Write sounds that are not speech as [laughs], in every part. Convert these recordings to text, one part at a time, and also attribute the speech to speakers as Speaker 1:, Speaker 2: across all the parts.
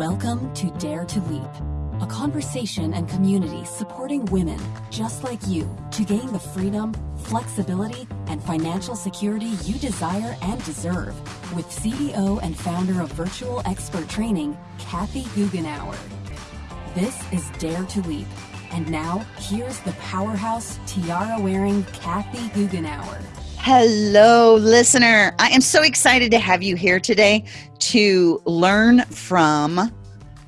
Speaker 1: Welcome to Dare to Leap, a conversation and community supporting women just like you to gain the freedom, flexibility, and financial security you desire and deserve with CEO and founder of Virtual Expert Training, Kathy Goughenour. This is Dare to Leap. And now, here's the powerhouse tiara wearing Kathy Goughenour.
Speaker 2: Hello, listener. I am so excited to have you here today to learn from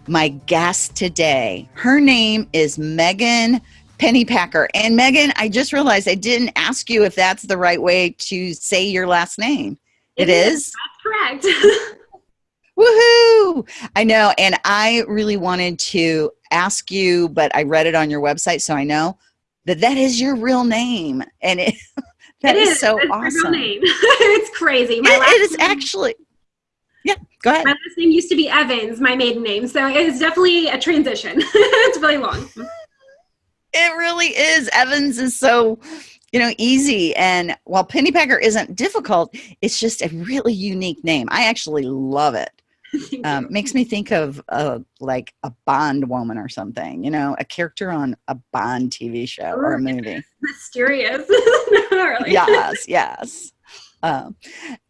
Speaker 2: my guest today. Her name is Megan Pennypacker. And Megan, I just realized I didn't ask you if that's the right way to say your last name.
Speaker 3: it, it is? is? That's correct. [laughs]
Speaker 2: Woohoo! I know. And I really wanted to ask you, but I read it on your website, so I know that that is your real name. And it. [laughs] That is, is, so it's awesome. [laughs]
Speaker 3: it's crazy.
Speaker 2: My it, it is name, actually. Yeah, go ahead.
Speaker 3: My last name used to be Evans, my maiden name, so it's definitely a transition. [laughs] it's really long.
Speaker 2: It really is. Evans is so, you know, easy, and while Pennypacker isn't difficult, it's just a really unique name. I actually love it. [laughs] um, makes me think of uh, like a Bond woman or something, you know, a character on a Bond TV show or a movie. [laughs]
Speaker 3: Mysterious. [laughs]
Speaker 2: really. Yes, yes. Um,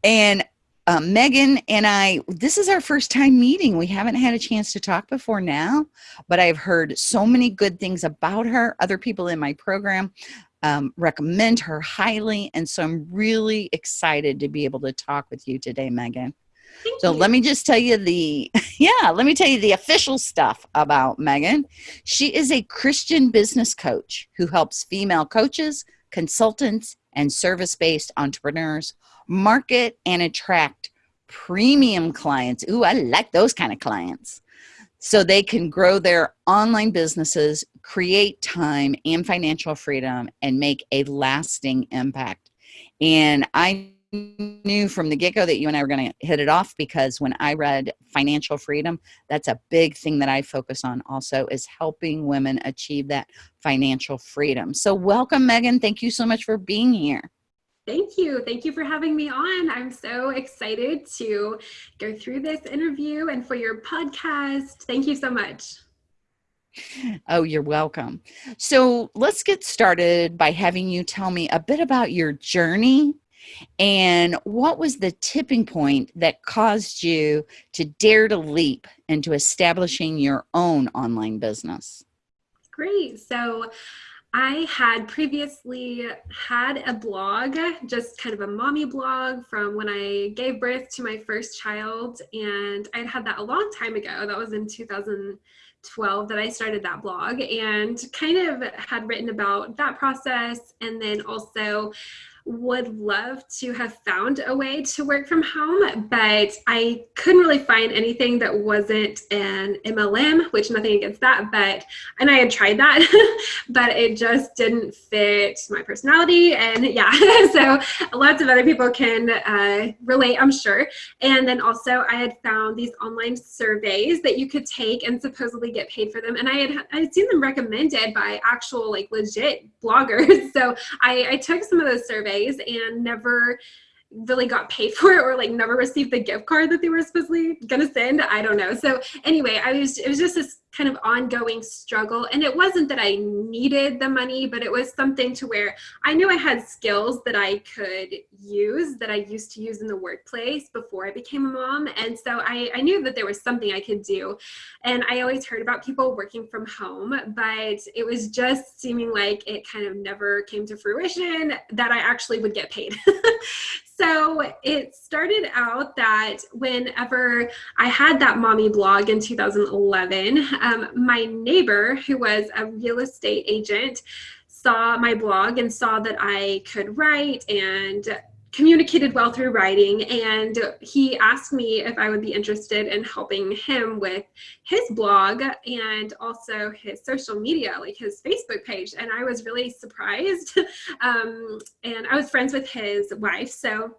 Speaker 2: and um, Megan and I, this is our first time meeting. We haven't had a chance to talk before now, but I've heard so many good things about her. Other people in my program um, recommend her highly. And so I'm really excited to be able to talk with you today, Megan.
Speaker 3: Thank
Speaker 2: so
Speaker 3: you.
Speaker 2: let me just tell you the [laughs] yeah let me tell you the official stuff about megan. She is a christian business coach who helps female coaches consultants and service-based entrepreneurs market and attract premium clients. Ooh i like those kind of clients. So they can grow their online businesses create time and financial freedom and make a lasting impact. And i knew from the get go that you and I were going to hit it off because when I read financial freedom, that's a big thing that I focus on also is helping women achieve that financial freedom. So, welcome, Megan. Thank you so much for being here.
Speaker 3: Thank you. Thank you for having me on. I'm so excited to go through this interview and for your podcast. Thank you so much.
Speaker 2: Oh, you're welcome. So let's get started by having you tell me a bit about your journey and what was the tipping point that caused you to dare to leap into establishing your own online business?
Speaker 3: Great. So, I had previously had a blog, just kind of a mommy blog from when I gave birth to my first child. And I'd had that a long time ago. That was in 2012 that I started that blog and kind of had written about that process. And then also would love to have found a way to work from home, but I couldn't really find anything that wasn't an MLM, which nothing against that, but and I had tried that, [laughs] but it just didn't fit my personality. And yeah, [laughs] so lots of other people can uh, relate, I'm sure. And then also, I had found these online surveys that you could take and supposedly get paid for them. And I had I had seen them recommended by actual like legit bloggers. [laughs] So I, I took some of those surveys and never really got paid [laughs] for it or like never received the gift card that they were supposedly gonna send. I don't know. So anyway, I was it was just this kind of ongoing struggle. And it wasn't that I needed the money, but it was something to where I knew I had skills that I could use that I used to use in the workplace before I became a mom. And so I, I knew that there was something I could do. And I always heard about people working from home, but it was just seeming like it kind of never came to fruition that I actually would get paid. [laughs] so it started out that whenever I had that mommy blog in 2011, um, my neighbor, who was a real estate agent, saw my blog and saw that I could write and communicated well through writing and he asked me if I would be interested in helping him with his blog and also his social media like his Facebook page and I was really surprised [laughs] um, and I was friends with his wife so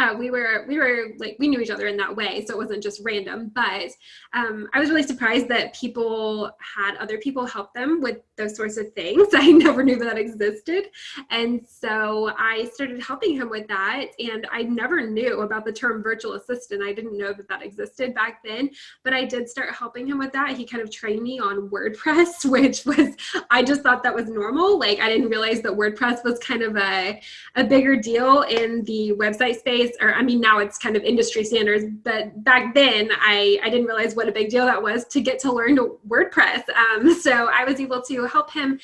Speaker 3: uh, we were we were like we knew each other in that way so it wasn't just random but um, i was really surprised that people had other people help them with those sorts of things. [laughs] I never knew that existed and so i started helping him with that and i never knew about the term virtual assistant. I didn't know that that existed back then but i did start helping him with that. He kind of trained me on wordpress [laughs] which was i just thought that was normal. Like i didn't realize that wordpress was kind of a, a bigger deal in the website space or I mean now it's kind of industry standards, but back then I, I didn't realize what a big deal that was to get to learn WordPress. Um, [laughs] so I was able to help him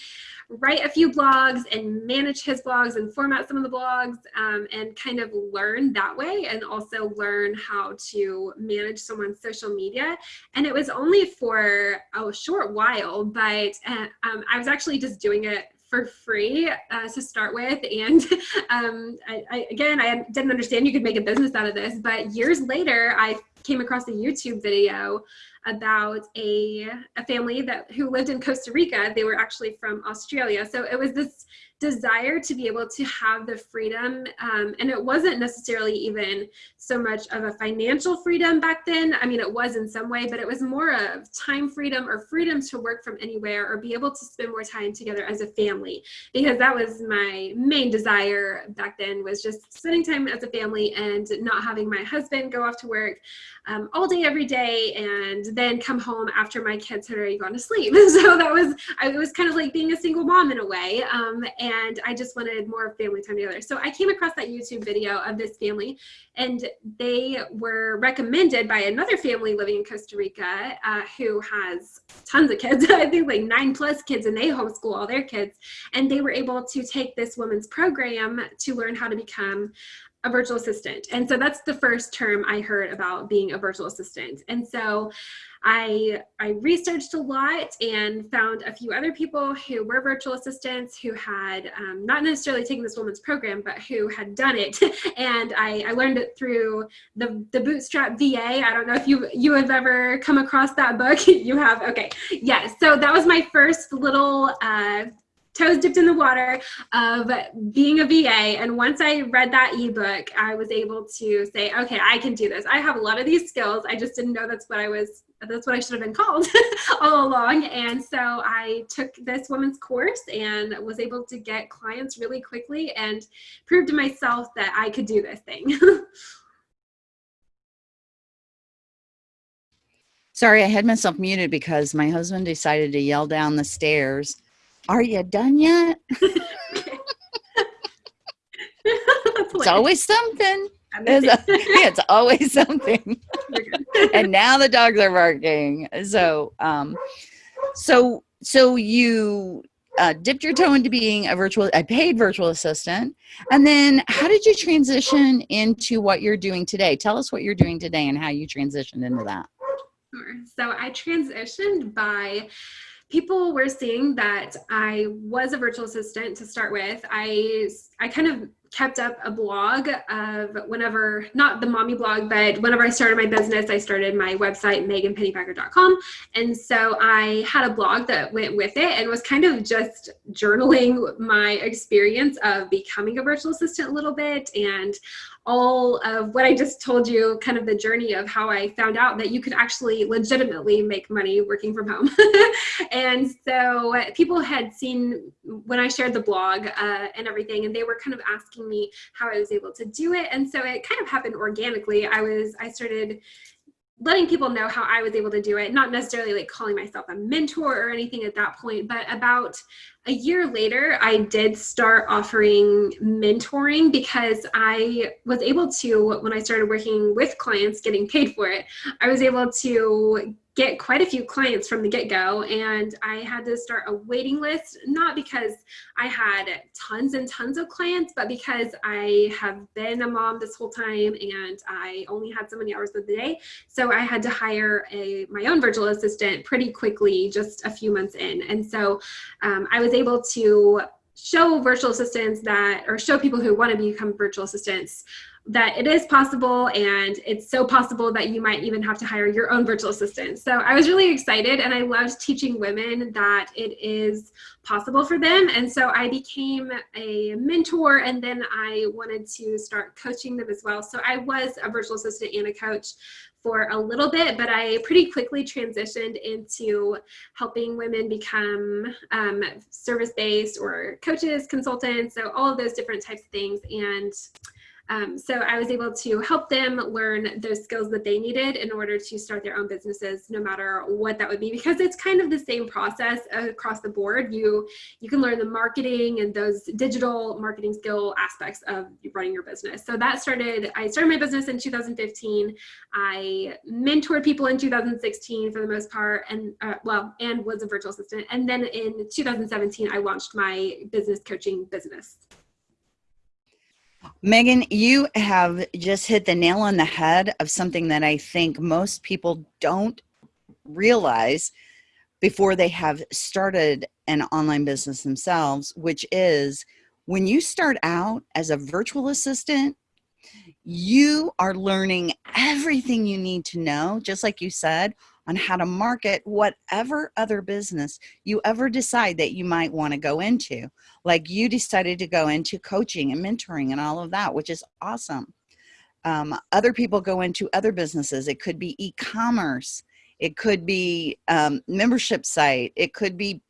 Speaker 3: write a few blogs and manage his blogs and format some of the blogs um, and kind of learn that way and also learn how to manage someone's social media. And it was only for a short while, but uh, um, I was actually just doing it for free uh, to start with. And [laughs] um, I, I, again, I didn't understand you could make a business out of this, but years later, I came across a YouTube video about a, a family that who lived in Costa Rica. They were actually from Australia. So it was this desire to be able to have the freedom. Um, and it wasn't necessarily even so much of a financial freedom back then. I mean, it was in some way, but it was more of time freedom or freedom to work from anywhere or be able to spend more time together as a family. Because that was my main desire back then was just spending time as a family and not having my husband go off to work um, all day, every day, and then come home after my kids had already gone to sleep. [laughs] so that was, I was kind of like being a single mom in a way. Um, and I just wanted more family time together. So I came across that YouTube video of this family and they were recommended by another family living in Costa Rica uh, who has tons of kids, [laughs] I think like nine plus kids and they homeschool all their kids. And they were able to take this woman's program to learn how to become a virtual assistant. And so that's the first term I heard about being a virtual assistant. And so I, I researched a lot and found a few other people who were virtual assistants who had um, not necessarily taken this woman's program, but who had done it. [laughs] and I, I learned it through the, the Bootstrap VA. I don't know if you, you have ever come across that book. [laughs] you have, okay. Yes, yeah, so that was my first little uh, toes dipped in the water of being a VA. And once I read that ebook, I was able to say, okay, I can do this. I have a lot of these skills. I just didn't know that's what I was, that's what I should have been called [laughs] all along. And so I took this woman's course and was able to get clients really quickly and prove to myself that I could do this thing. [laughs]
Speaker 2: Sorry, I had myself muted because my husband decided to yell down the stairs are you done yet? [laughs] [laughs] it's always [laughs] something. It's, a, it's always something. and now the dogs are barking. So, um, so, so you uh, dipped your toe into being a virtual, a paid virtual assistant. And then how did you transition into what you're doing today? Tell us what you're doing today and how you transitioned into that.
Speaker 3: Sure. So I transitioned by people were seeing that I was a virtual assistant to start with. I, I kind of kept up a blog of whenever, not the mommy blog, but whenever I started my business, I started my website, meganpennypacker.com. And so I had a blog that went with it and was kind of just journaling my experience of becoming a virtual assistant a little bit and all of what I just told you, kind of the journey of how I found out that you could actually legitimately make money working from home. [laughs] and so people had seen when I shared the blog uh, and everything, and they were kind of asking me how I was able to do it. And so it kind of happened organically. I was, I started letting people know how I was able to do it, not necessarily like calling myself a mentor or anything at that point, but about a year later, I did start offering mentoring because I was able to, when I started working with clients, getting paid for it, I was able to get quite a few clients from the get-go and I had to start a waiting list not because I had tons and tons of clients but because I have been a mom this whole time and I only had so many hours of the day. So I had to hire a my own virtual assistant pretty quickly just a few months in. And so um, I was able to show virtual assistants that or show people who want to become virtual assistants that it is possible and it's so possible that you might even have to hire your own virtual assistant. So I was really excited and I loved teaching women that it is possible for them. And so I became a mentor and then I wanted to start coaching them as well. So I was a virtual assistant and a coach for a little bit, but I pretty quickly transitioned into helping women become um, service-based or coaches, consultants, so all of those different types of things. And um, so I was able to help them learn those skills that they needed in order to start their own businesses, no matter what that would be, because it's kind of the same process across the board. You you can learn the marketing and those digital marketing skill aspects of running your business. So that started. I started my business in 2015. I mentored people in 2016 for the most part, and uh, well, and was a virtual assistant. And then in 2017, I launched my business coaching business.
Speaker 2: Megan, you have just hit the nail on the head of something that I think most people don't realize before they have started an online business themselves, which is when you start out as a virtual assistant, you are learning everything you need to know, just like you said, on how to market whatever other business you ever decide that you might want to go into. Like you decided to go into coaching and mentoring and all of that, which is awesome. Um, other people go into other businesses. It could be e-commerce. It could be um, membership site. It could be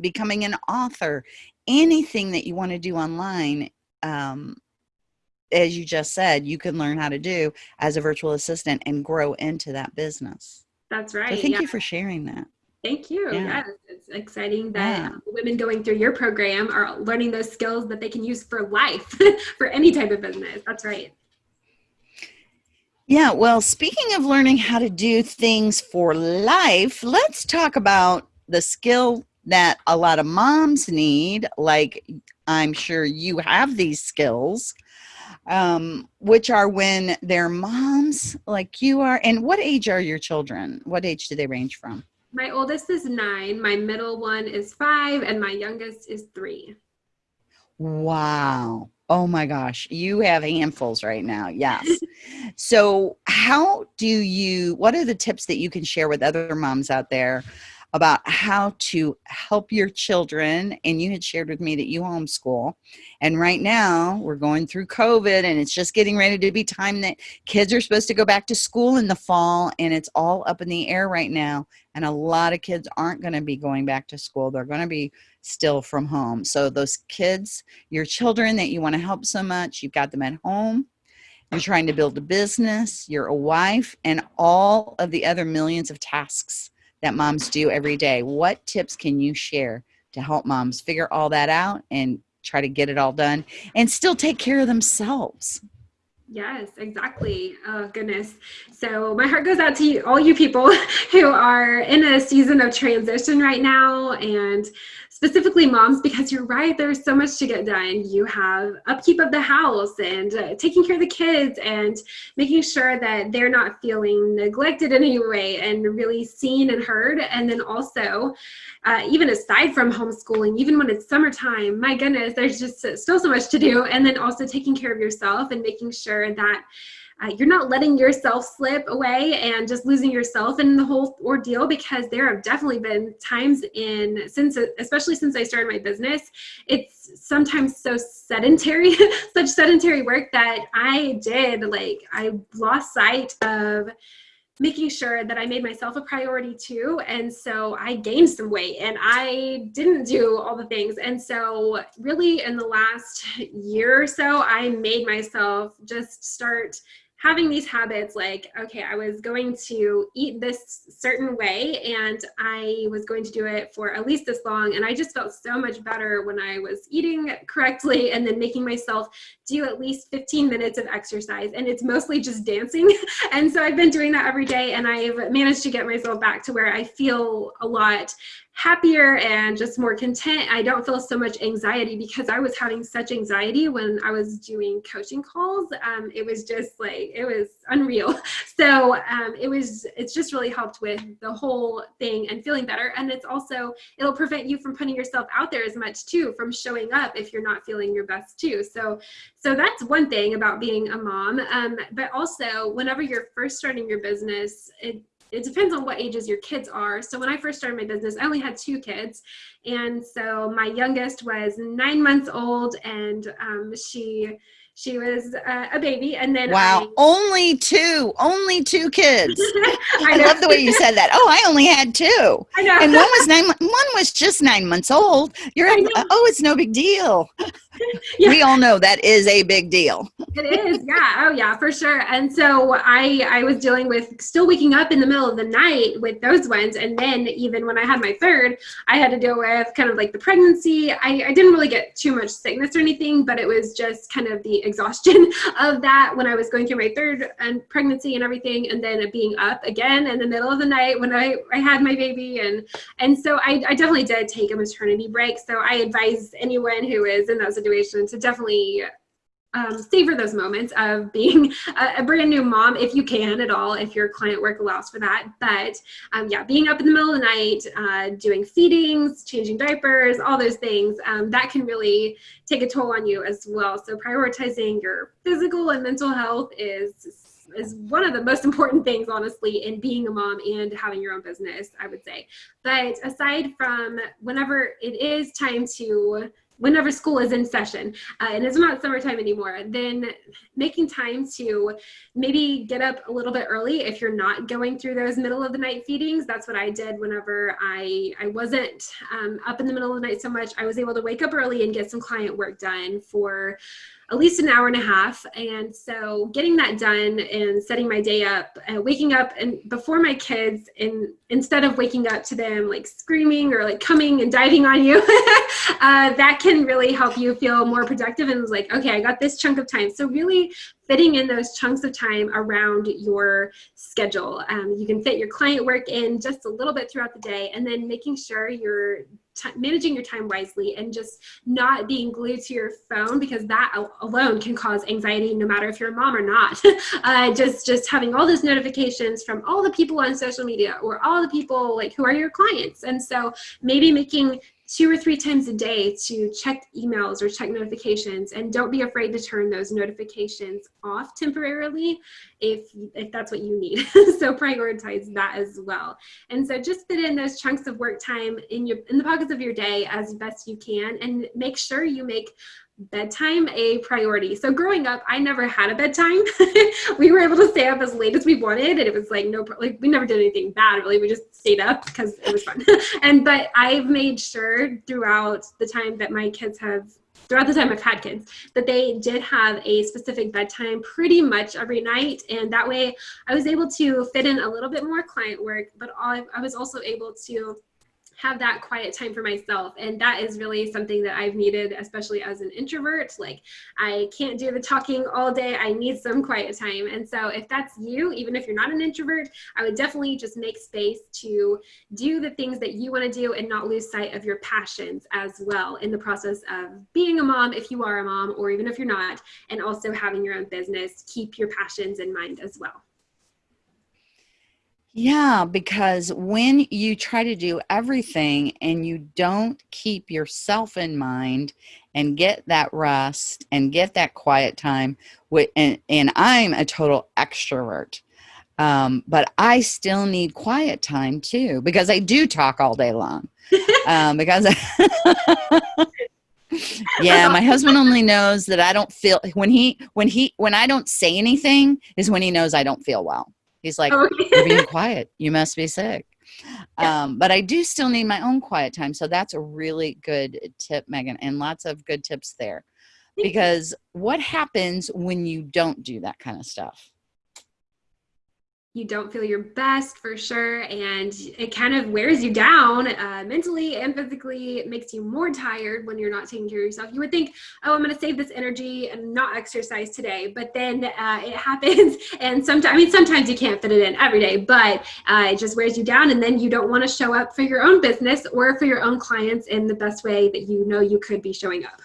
Speaker 2: becoming an author. Anything that you want to do online, um, as you just said, you can learn how to do as a virtual assistant and grow into that business.
Speaker 3: That's right.
Speaker 2: So thank yeah. you for sharing that.
Speaker 3: Thank you. Yeah. Yes, it's exciting that yeah. women going through your program are learning those skills that they can use for life, [laughs] for any type of business. That's right.
Speaker 2: Yeah, well, speaking of learning how to do things for life, let's talk about the skill that a lot of moms need. Like, I'm sure you have these skills um, which are when they're moms like you are. And what age are your children? What age do they range from?
Speaker 3: My oldest is nine, my middle one is five, and my youngest is three.
Speaker 2: Wow. Oh my gosh, you have handfuls right now. Yes. [laughs] so, how do you, what are the tips that you can share with other moms out there about how to help your children. And you had shared with me that you homeschool. And right now we're going through COVID and it's just getting ready to be time that kids are supposed to go back to school in the fall and it's all up in the air right now. And a lot of kids aren't going to be going back to school. They're going to be still from home. So those kids, your children that you want to help so much, you've got them at home you're trying to build a business, you're a wife, and all of the other millions of tasks that moms do every day. What tips can you share to help moms figure all that out and try to get it all done and still take care of themselves?
Speaker 3: Yes, exactly. Oh, goodness. So, my heart goes out to you, all you people [laughs] who are in a season of transition right now and specifically moms because you're right there's so much to get done. You have upkeep of the house and uh, taking care of the kids and making sure that they're not feeling neglected in any way and really seen and heard. And then also uh, even aside from homeschooling even when it's summertime my goodness there's just still so much to do. And then also taking care of yourself and making sure that uh, you're not letting yourself slip away and just losing yourself in the whole ordeal because there have definitely been times in since especially since I started my business it's sometimes so sedentary [laughs] such sedentary work that I did like I lost sight of making sure that I made myself a priority too. And so I gained some weight and I didn't do all the things. And so, really, in the last year or so, I made myself just start having these habits like okay i was going to eat this certain way and i was going to do it for at least this long and i just felt so much better when i was eating correctly [laughs] and then making myself do at least 15 minutes of exercise and it's mostly just dancing. [laughs] And so i've been doing that every day and i've managed to get myself back to where i feel a lot happier and just more content. I don't feel so much anxiety because I was having such anxiety when I was doing coaching calls. Um, it was just like, it was unreal. [laughs] So um, it was, it's just really helped with the whole thing and feeling better. And it's also, it'll prevent you from putting yourself out there as much too, from showing up if you're not feeling your best too. So, so that's one thing about being a mom. Um, but also whenever you're first starting your business, it, it depends on what ages your kids are. So when I first started my business, I only had two kids. And so my youngest was nine months old and um, she she was uh, a baby and then
Speaker 2: wow
Speaker 3: I,
Speaker 2: only two only two kids. [laughs] I, I love the way you said that. Oh i only had two. [laughs]
Speaker 3: I know.
Speaker 2: and one was nine one was just nine months old. You're oh it's no big deal. [laughs] Yeah. we all know that is a big deal.
Speaker 3: It is yeah. Oh yeah for sure. And so i i was dealing with still waking up in the middle of the night with those ones. And then even when i had my third i had to deal with kind of like the pregnancy. I, I didn't really get too much sickness or anything but it was just kind of the exhaustion [laughs] of that when I was going through my third and pregnancy and everything, and then being up again in the middle of the night when I, I had my baby. And, and so I, I definitely did take a maternity break. So I advise anyone who is in that situation to definitely um, savor those moments of being a, a, brand new mom if you can at all if your client work allows for that. But um, yeah being up in the middle of the night uh, doing feedings changing diapers all those things um, that can really take a toll on you as well. So prioritizing your physical and mental health is is one of the most [laughs] important things honestly in being a mom and having your own business i would say. But aside from whenever it is time to whenever school is in session uh, and it's not summertime anymore, then making time to maybe get up a little bit early if you're not going through those middle of the night feedings. That's what I did whenever I, I wasn't um, up in the middle of the night so much. I was able to wake up early and get some client work done for at least an hour and a half. And so getting that done and setting my day up, uh, waking up and before my kids, and instead of waking up to them like screaming or like coming and diving on you, [laughs] uh, that can really help you feel more productive and like, okay, I got this chunk of time. So really fitting in those chunks of time around your schedule. Um, you can fit your client work in just a little bit throughout the day and then making sure you're managing your time wisely and just not being glued to your phone because that alone can cause anxiety no matter if you're a mom or not. [laughs] Uh, just just having all those notifications from all the people on social media or all the people like who are your clients. And so maybe making two or three times a day to check emails or check notifications and don't be afraid to turn those notifications off temporarily if if that's what you need. [laughs] So prioritize that as well. And so just fit in those chunks of work time in your in the pockets of your day as best you can and make sure you make bedtime a priority. So growing up, I never had a bedtime. [laughs] we were able to stay up as late as we wanted, and it was like no, like we never did anything bad really. We just stayed up because it was fun. [laughs] and but I've made sure throughout the time that my kids have throughout the time I've had kids, that they did have a specific bedtime pretty much every night. And that way I was able to fit in a little bit more client work, but I was also able to have that quiet time for myself. And that is really something that I've needed, especially as an introvert. Like, I can't do the talking all day. I need some quiet time. And so, if that's you, even if you're not an introvert, I would definitely just make space to do the things that you want to do and not lose sight of your passions as well in the process of being a mom, if you are a mom, or even if you're not, and also having your own business. Keep your passions in mind as well.
Speaker 2: Yeah, because when you try to do everything and you don't keep yourself in mind and get that rest and get that quiet time, and, and I'm a total extrovert, um, but I still need quiet time too because I do talk all day long. um, because [laughs] yeah, my husband only knows that I don't feel when he when he when I don't say anything is when he knows I don't feel well. He's like, oh, [laughs] You're being quiet. You must be sick. Yeah. Um, but I do still need my own quiet time. So that's a really good tip, Megan, and lots of good tips there. Because what happens when you don't do that kind of stuff?
Speaker 3: You don't feel your best for sure and it kind of wears you down uh, mentally and physically. It makes you more tired when you're not taking care of yourself. You would think oh i'm going to save this energy and not exercise today but then uh, it [laughs] happens and sometimes i mean sometimes you can't fit it in every day but uh, it just wears you down and then you don't want to show up for your own business or for your own clients in the best way that you know you could be showing up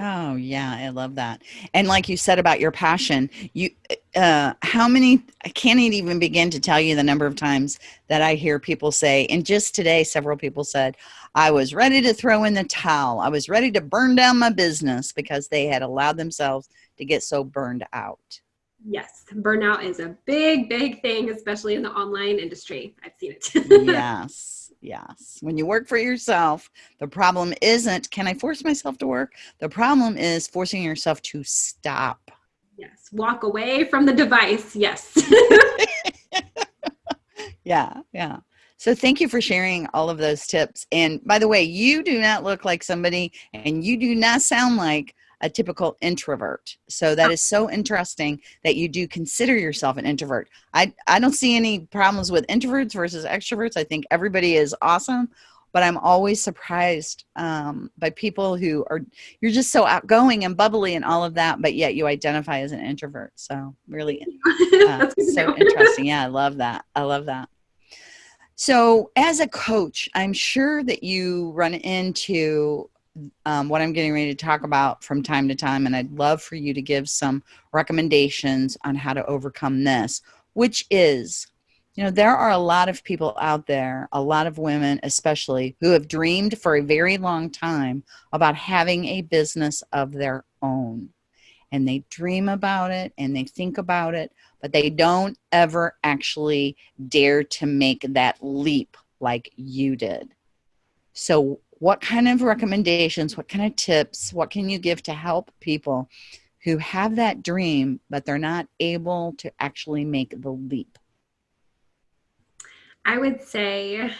Speaker 2: Oh yeah, I love that. And like you said about your passion, you uh how many I can't even begin to tell you the number of times that I hear people say and just today several people said I was ready to throw in the towel. I was ready to burn down my business because they had allowed themselves to get so burned out.
Speaker 3: Yes, burnout is a big big thing especially in the online industry. I've seen it. [laughs]
Speaker 2: yes. Yes. When you work for yourself, the problem isn't can I force myself to work? The problem is forcing yourself to stop.
Speaker 3: Yes. Walk away from the device. Yes. [laughs] [laughs]
Speaker 2: yeah. Yeah. So thank you for sharing all of those tips. And by the way, you do not look like somebody and you do not sound like a typical introvert. So that is so [laughs] interesting that you do consider yourself an introvert. I, I don't see any problems with introverts versus extroverts. I think everybody is awesome, but I'm always surprised um, by people who are, you're just so outgoing and bubbly and all of that, but yet you identify as an introvert. So really [laughs] uh, so interesting. Yeah, I [laughs] love that. I love that. So, as a coach, I'm sure that you run into um, what I'm getting ready to talk about from time to time, and I'd love for you to give some recommendations on how to overcome this, which is, you know, there are a lot of people out there, a lot of women especially, who have dreamed for a very long time about having a business of their own. And they dream about it and they think about it, but they don't ever actually dare to make that leap like you did. So, what kind of recommendations, what kind of tips, what can you give to help people who have that dream, but they're not able to actually make the leap?
Speaker 3: I would say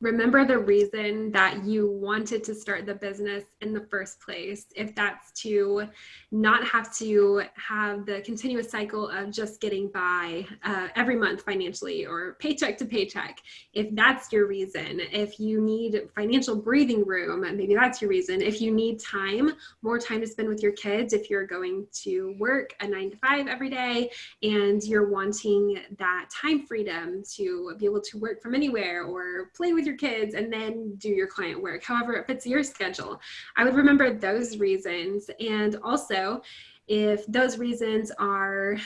Speaker 3: remember the reason that you wanted to start the business in the first place. If that's to not have to have the continuous cycle of just getting by uh, every month financially or paycheck to paycheck, if that's your reason, if you need financial breathing room, maybe that's your reason. If you need time, more time to spend with your kids, if you're going to work a nine to five every day and you're wanting that time freedom to be able to work from anywhere or play with your your kids and then do your client work, however it fits your schedule. I would remember those reasons. And also, if those reasons are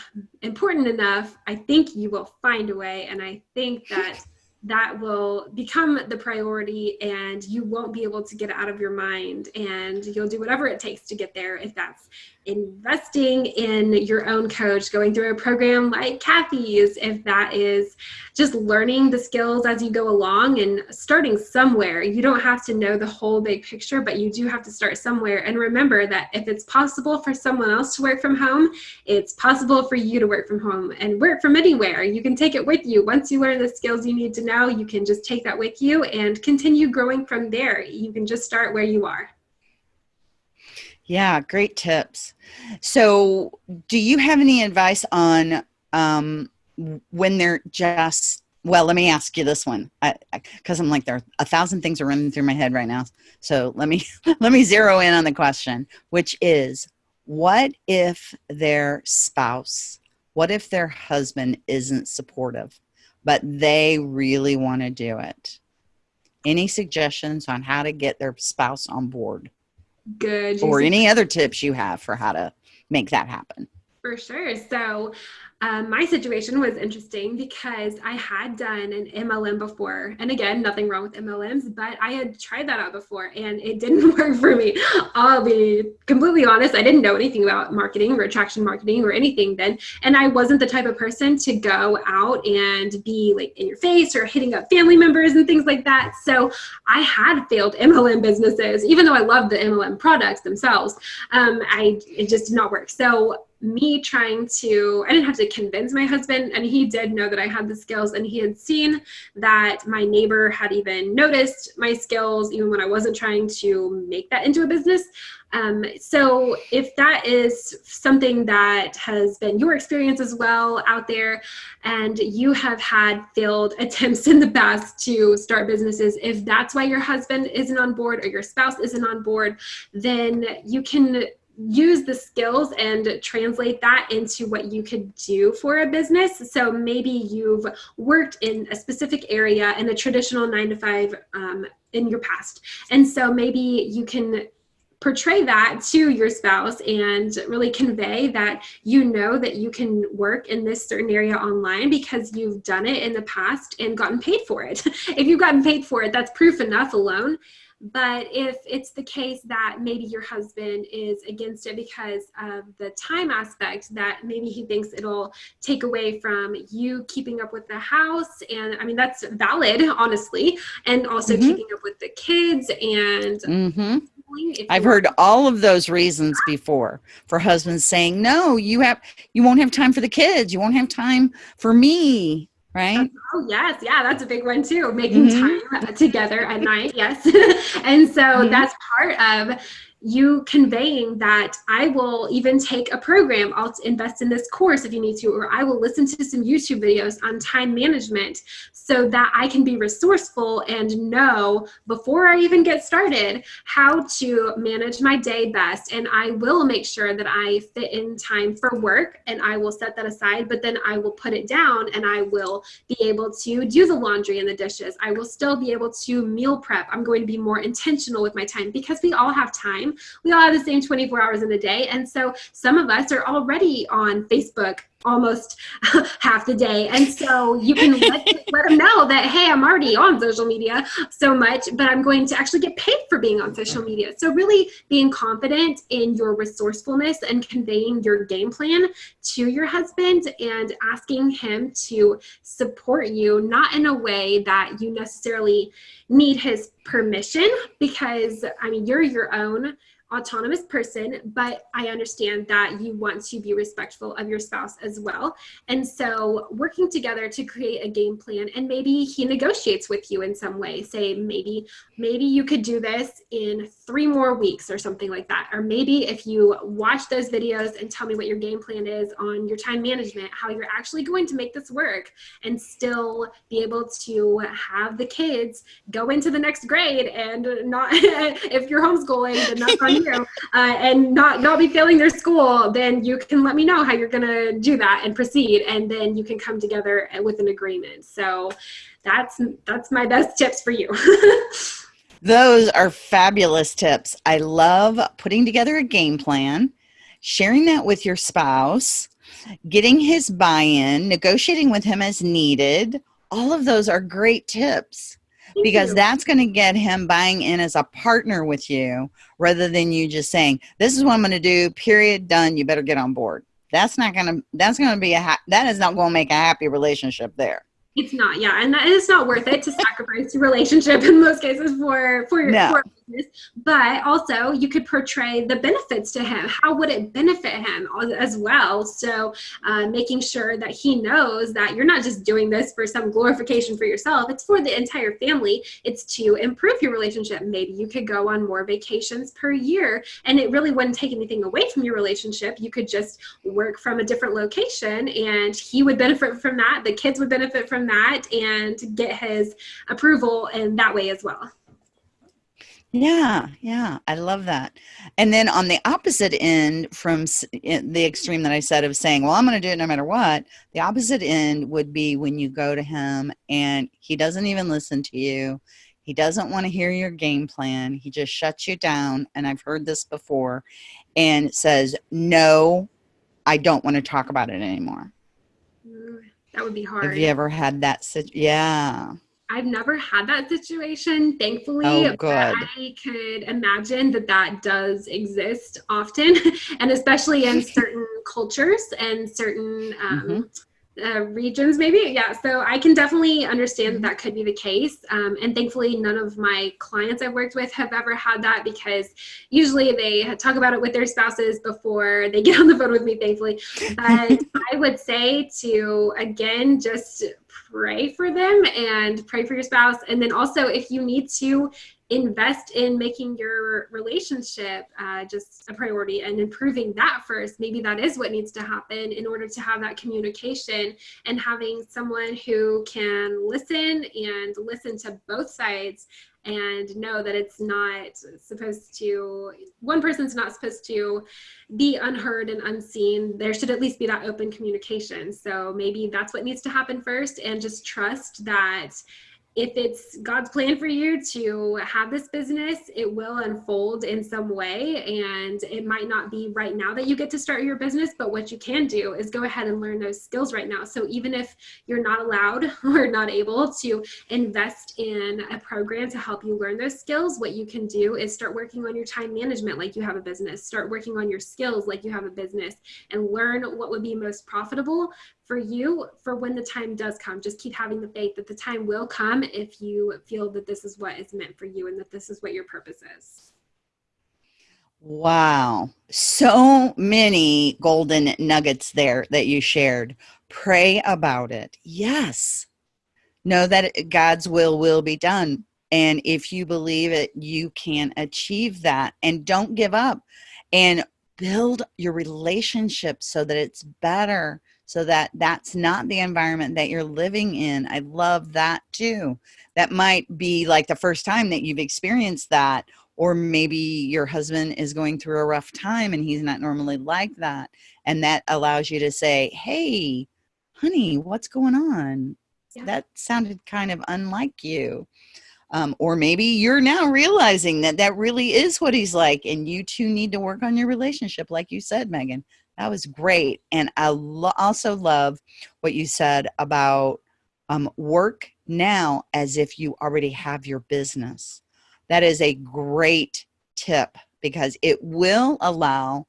Speaker 3: important enough, I think you will find a way. And I think that that will become the priority and you won't be able to get out of your mind and you'll do whatever it takes to get there if that's investing in your own coach, going through a program like Kathy's, if that is just learning the skills as you go along and starting somewhere. You don't have to know the whole big picture, but you do have to start somewhere. And remember that if it's possible for someone else to work from home, it's possible for you to work from home and work from anywhere. You can take it with you. Once you learn the skills you need to know, you can just take that with you and continue growing from there. You can just start where you are.
Speaker 2: Yeah, great tips. So, do you have any advice on um, when they're just well let me ask you this one because i'm like there are a thousand things are running through my head right now so let me [laughs] let me zero in on the question which is what if their spouse what if their husband isn't supportive but they really want to do it. Any suggestions on how to get their spouse on board?
Speaker 3: Good.
Speaker 2: Or any other tips you have for how to make that happen?
Speaker 3: For sure. So um, my situation was interesting because I had done an MLM before. And again, nothing wrong with MLMs, but I had tried that out before and it didn't [laughs] work for me. I'll be completely honest. I didn't know anything about marketing or attraction marketing or anything then. And I wasn't the type of person to go out and be like in your face or hitting up family members and things like that. So I had failed MLM businesses, even though I loved the MLM products themselves. Um, I, it just did not work. So me trying to i didn't have to convince my husband and he did know that i had the skills and he had seen that my neighbor had even noticed my skills even when i wasn't trying to make that into a business. Um, so if that is something that has been your experience as well out there and you have had failed [laughs] attempts in the past to start businesses if that's why your husband isn't on board or your spouse isn't on board then you can use the skills and translate that into what you could do for a business. So maybe you've worked in a specific area in a traditional nine to five um, in your past. And so maybe you can portray that to your spouse and really convey that you know that you can work in this certain area online because you've done it in the past and gotten paid for it. [laughs] if you've gotten paid for it, that's proof enough alone. But if it's the case that maybe your husband is against it because of the time aspect, that maybe he thinks it'll take away from you keeping up with the house, and I mean, that's valid, honestly, and also mm-hmm. keeping up with the kids and. Mm-hmm.
Speaker 2: I've heard all of those reasons before for husbands saying, "No, you have you won't have time for the kids. You won't have time for me." Right?
Speaker 3: Oh yes, yeah, that's a big one too. Making mm-hmm. time together at night, yes. [laughs] and so mm-hmm. that's part of you conveying that I will even take a program, I'll invest in this course if you need to, or I will listen to some YouTube videos on time management so that I can be resourceful and know before I even get started how to manage my day best. And I will make sure that I fit in time for work and I will set that aside, but then I will put it down and I will be able to do the laundry and the dishes. I will still be able to meal prep. I'm going to be more intentional with my time because we all have time time. We all have the same 24 hours in a day. And so some of us are already on Facebook almost [laughs] half the day. And so you can let, [laughs] let them know that, hey, I'm already on social media so much, but I'm going to actually get paid for being on social media. So really being confident in your resourcefulness and conveying your game plan to your husband and asking him to support you, not in a way that you necessarily need his permission, because I mean, you're your own autonomous person, but I understand that you want to be respectful of your spouse as well. And so working together to create a game plan and maybe he negotiates with you in some way, say maybe maybe you could do this in 3 more weeks or something like that. Or maybe if you watch those videos and tell me what your game plan is on your time management, how you're actually going to make this work and still be able to have the kids go into the next grade and not [laughs] if you're homeschooling then that's [laughs] on you uh, and not not be failing their school, then you can let me know how you're gonna do that and proceed, and then you can come together with an agreement. So that's that's my best tips for you. [laughs]
Speaker 2: Those are fabulous tips. I love putting together a game plan, sharing that with your spouse, getting his buy in, negotiating with him as needed. All of those are great tips because that's going to get him buying in as a partner with you rather than you just saying this is what i'm going to do period done you better get on board. That's not going to that's going to be a ha- that is not going to make a happy relationship there.
Speaker 3: It's not, yeah, and that is not worth it to sacrifice your relationship in most cases for for your no. for business. But also, you could portray the benefits to him. How would it benefit him as well? So, uh, making sure that he knows that you're not just doing this for some glorification for yourself. It's for the entire family. It's to improve your relationship. Maybe you could go on more vacations per year, and it really wouldn't take anything away from your relationship. You could just work from a different location, and he would benefit from that. The kids would benefit from that and get his approval in that way as well.
Speaker 2: Yeah, yeah, I love that. And then on the opposite end, from the extreme that I said of saying, well, I'm going to do it no matter what, the opposite end would be when you go to him and he doesn't even listen to you. He doesn't want to hear your game plan. He just shuts you down. And I've heard this before and says, no, I don't want to talk about it anymore.
Speaker 3: That would be hard.
Speaker 2: Have you ever had that? yeah.
Speaker 3: I've never had that situation, thankfully.
Speaker 2: Oh, good.
Speaker 3: I could imagine that that does exist often, [laughs] and especially in [laughs] certain cultures and certain um, mm-hmm. Uh, regions maybe? Yeah so i can definitely understand that that could be the case um, and thankfully none of my clients i've worked with have ever had that because usually they talk about it with their spouses before they [laughs] get on the phone with me thankfully. But [laughs] i would say to again just pray for them and pray for your spouse and then also if you need to invest in making your relationship uh, just a priority and improving that first. Maybe that is what needs to happen in order to have that communication and having someone who can listen and listen to both sides and know that it's not supposed to one person's not supposed to be unheard and unseen there should at least be that open communication so maybe that's what needs to happen first and just trust that if it's God's plan for you to have this business, it will unfold in some way. And it might not be right now that you get to start your business, but what you can do is go ahead and learn those skills right now. So even if you're not allowed [laughs] or not able to invest in a program to help you learn those skills, what you can do is start working on your time management like you have a business, start working on your skills like you have a business, and learn what would be most profitable for you for when the time does come just keep having the faith that the time will come if you feel that this is what is meant for you and that this is what your purpose is.
Speaker 2: Wow. So many golden nuggets there that you shared. Pray about it. Yes. Know that god's will will be done. And if you believe it you can achieve that. And don't give up. And build your relationship so that it's better so that that's not the environment that you're living in. I love that too. That might be like the first time that you've experienced that, or maybe your husband is going through a rough time and he's not normally like that. And that allows you to say, Hey, honey, what's going on? Yeah. That sounded kind of unlike you. Um, or maybe you're now realizing that that really is what he's like and you two need to work on your relationship like you said megan that was great. And I lo also love what you said about um, work now as if you already have your business. That is a great tip because it will allow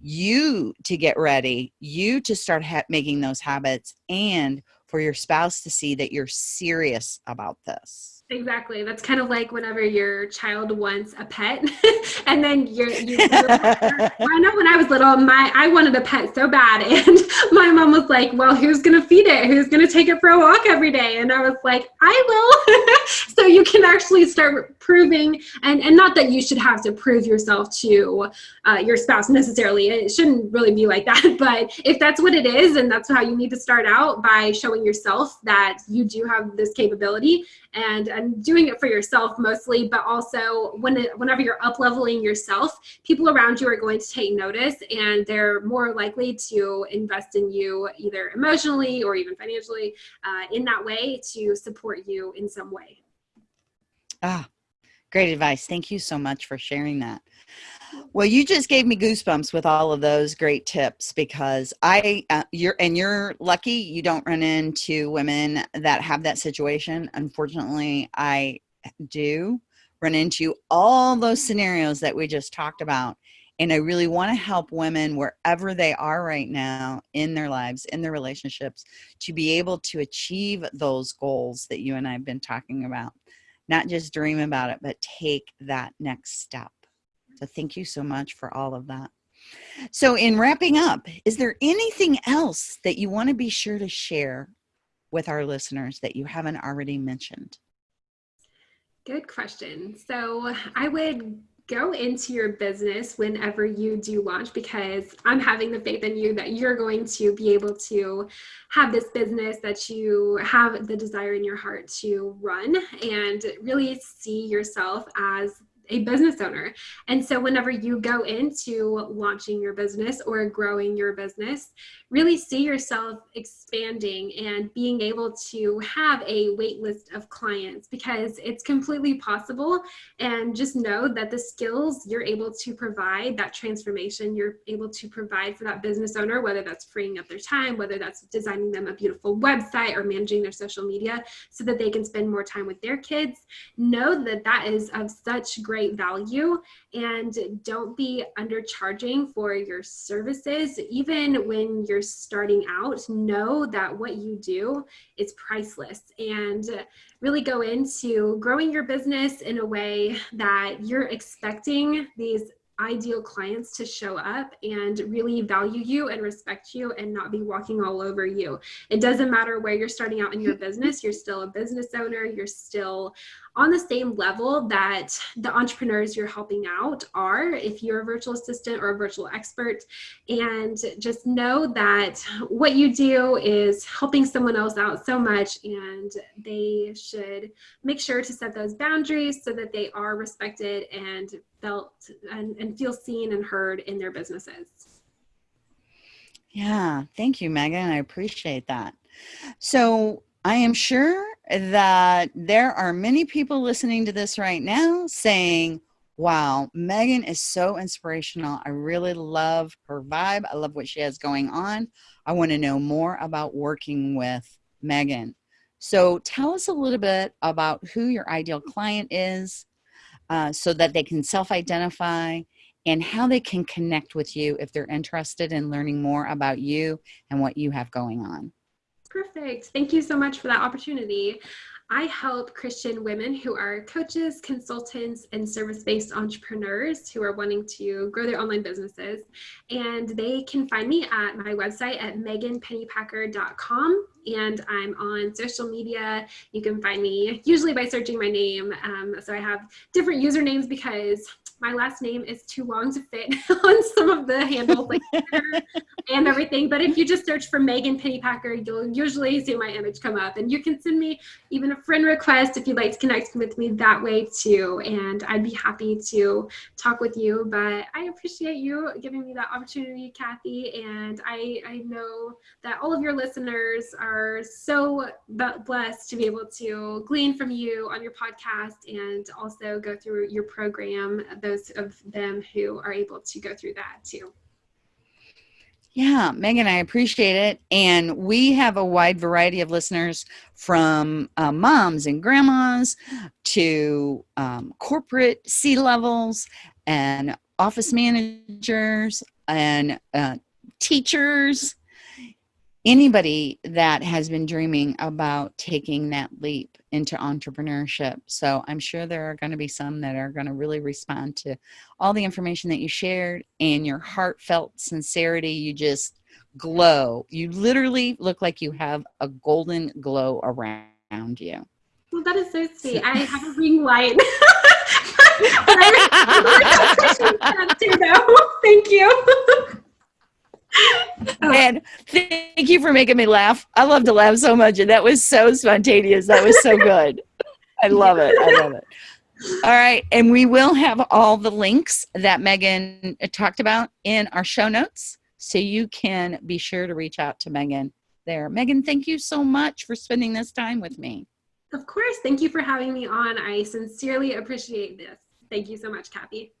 Speaker 2: you to get ready, you to start making those habits, and for your spouse to see that you're serious about this.
Speaker 3: Exactly. That's kind of like whenever your child wants a pet, [laughs] and then you're. You, you're [laughs] I know when I was little, my I wanted a pet so bad, [laughs] and my mom was like, "Well, who's gonna feed it? Who's gonna take it for a walk every day?" And I was like, "I will." so you can actually start proving, and and not that you should have to prove yourself to uh, your spouse necessarily. It shouldn't really be like that. But if that's what it is, and that's how you need to start out by showing yourself that you do have this capability and and doing it for yourself mostly but also when it, whenever you're up leveling yourself people around you are going to take notice and they're more likely to invest in you either emotionally or even financially uh, in that way to support you in some way.
Speaker 2: Ah great advice. Thank you so much for sharing that well, you just gave me goosebumps with all of those great tips because I, uh, you're, and you're lucky you don't run into women that have that situation. Unfortunately, I do run into all those scenarios that we just talked about. And I really want to help women wherever they are right now in their lives, in their relationships, to be able to achieve those goals that you and I have been talking about. Not just dream about it, but take that next step. So thank you so much for all of that. So in wrapping up, is there anything else that you want to be sure to share with our listeners that you haven't already mentioned?
Speaker 3: Good question. So I would go into your business whenever you do launch because I'm having the faith in you that you're going to be able to have this business that you have the desire in your heart to run and really see yourself as a business owner. And so, whenever you go into launching your business or growing your business, really see yourself expanding and being able to have a wait list of clients because it's completely possible. And just know that the skills you're able to provide, that transformation you're able to provide for that business owner, whether that's freeing up their time, whether that's designing them a beautiful website or managing their social media so that they can spend more time with their kids, know that that is of such great great value and don't be undercharging for your services. Even when you're starting out, know that what you do is priceless and really go into growing your business in a way that you're expecting these ideal clients to show up and really value you and respect you and not be walking all over you. It doesn't matter where you're starting out in your [laughs] business, you're still a business owner, you're still on the same level that the entrepreneurs you're helping out are if you're a virtual assistant or a virtual expert. And just know that what you do is helping someone else out so much, and they should make sure to set those boundaries so that they are respected and felt and, and feel seen and heard in their businesses.
Speaker 2: Yeah, thank you, Megan. I appreciate that. So, I am sure that there are many people listening to this right now saying, Wow, Megan is so inspirational. I really love her vibe. I love what she has going on. I want to know more about working with Megan. So, tell us a little bit about who your ideal client is uh, so that they can self identify and how they can connect with you if they're interested in learning more about you and what you have going on.
Speaker 3: Perfect. Thank you so much for that opportunity. I help Christian women who are coaches, consultants, and service based entrepreneurs who are wanting to grow their online businesses. And they can find me at my website at meganpennypacker.com. And I'm on social media. You can find me usually by searching my name. Um, so I have different usernames because my last name is too long to fit [laughs] on some of the handles like [laughs] and everything. But if you just search for Megan Pennypacker, you'll usually see my image come up. And you can send me even a friend request if you'd like to connect with me that way too. And I'd be happy to talk with you. But I appreciate you giving me that opportunity, Kathy. And I, I know that all of your listeners are so blessed to be able to glean from you on your podcast and also go through your program. Those of them who are able to go through that too.
Speaker 2: Yeah, Megan, I appreciate it. And we have a wide variety of listeners from uh, moms and grandmas to um, corporate C levels and office managers and uh, teachers anybody that has been dreaming about taking that leap into entrepreneurship. So I'm sure there are going to be some that are going to really respond to all the information that you shared and your heartfelt sincerity. You just glow. You literally look like you have a golden glow around you.
Speaker 3: Well, that is so sweet. I have a [laughs] ring light. [laughs] [laughs] Thank you. Oh.
Speaker 2: And thank you for making me laugh. I love to laugh so much, and that was so spontaneous. That was so good. I love it. I love it. All right, and we will have all the links that Megan uh, talked about in our show notes, so you can be sure to reach out to Megan there. Megan, thank you so much for spending this time with me.
Speaker 3: Of course. Thank you for having me on. I sincerely appreciate this. Thank you so much, Kathy.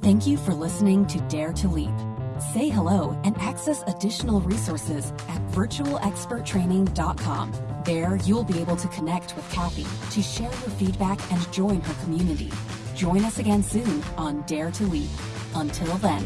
Speaker 1: Thank you for listening to Dare to Leap. Say hello and access additional resources at virtualexperttraining.com. There, you'll be able to connect with Kathy to share your feedback and join her community. Join us again soon on Dare to Leap. Until then.